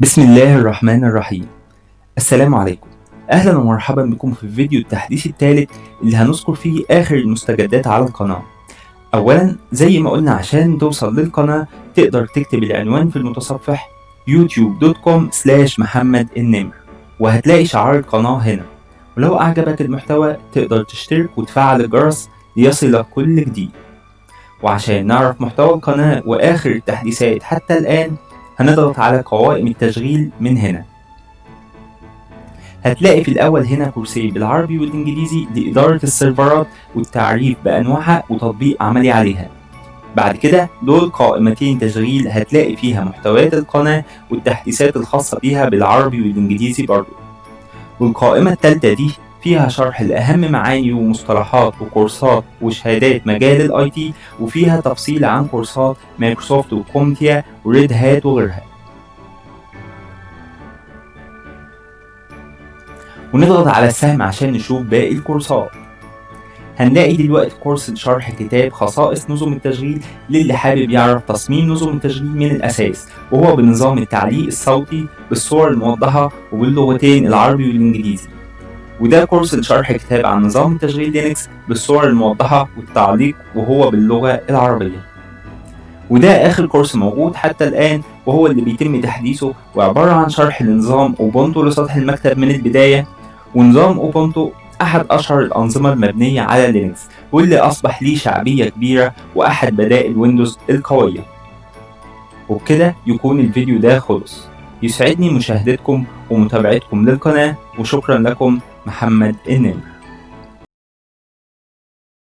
بسم الله الرحمن الرحيم. السلام عليكم. أهلا ومرحبا بكم في فيديو التحديث الثالث اللي هنذكر فيه آخر المستجدات على القناة. اولا زي ما قلنا عشان توصل للقناة تقدر تكتب العنوان في المتصفح youtube.com slash محمد النمر وهتلاقي شعار القناة هنا. ولو أعجبك المحتوى تقدر تشترك وتفعل الجرس ليصلك كل جديد. وعشان نعرف محتوى القناة وآخر التحديثات حتى الآن هنضغط على قوائم التشغيل من هنا. هتلاقي في الأول هنا كورس بالعربي والإنجليزي لإدارة السيرفرات والتعريف بأنواعها وتطبيق عملي عليها. بعد كده دول قائمتين تشغيل هتلاقي فيها محتويات القناة والتحديثات الخاصة بيها بالعربي والإنجليزي برضو. والقائمة التالتة دي فيها شرح لأهم معاني ومصطلحات وكورسات وشهادات مجال ال IT وفيها تفصيل عن كورسات مايكروسوفت و CompTIA و Red Hat وغيرها. ونضغط على السهم عشان نشوف باقي الكورسات. هنلاقي دلوقتي كورس شرح كتاب خصائص نظم التشغيل للي حابب يعرف تصميم نظم التشغيل من الأساس وهو بنظام التعليق الصوتي بالصور الموضحة وباللغتين العربي والإنجليزي. وده كورس لشرح كتاب عن نظام تشغيل لينكس بالصور الموضحة والتعليق وهو باللغة العربية. وده آخر كورس موجود حتى الآن وهو اللي بيتم تحديثه وعبارة عن شرح لنظام أوبونتو لسطح المكتب من البداية. ونظام أوبونتو أحد أشهر الأنظمة المبنية على لينكس واللي أصبح ليه شعبية كبيرة وأحد بدائل ويندوز القوية. وبكده يكون الفيديو ده خلص. يسعدني مشاهدتكم ومتابعتكم للقناة وشكرا لكم محمد النمر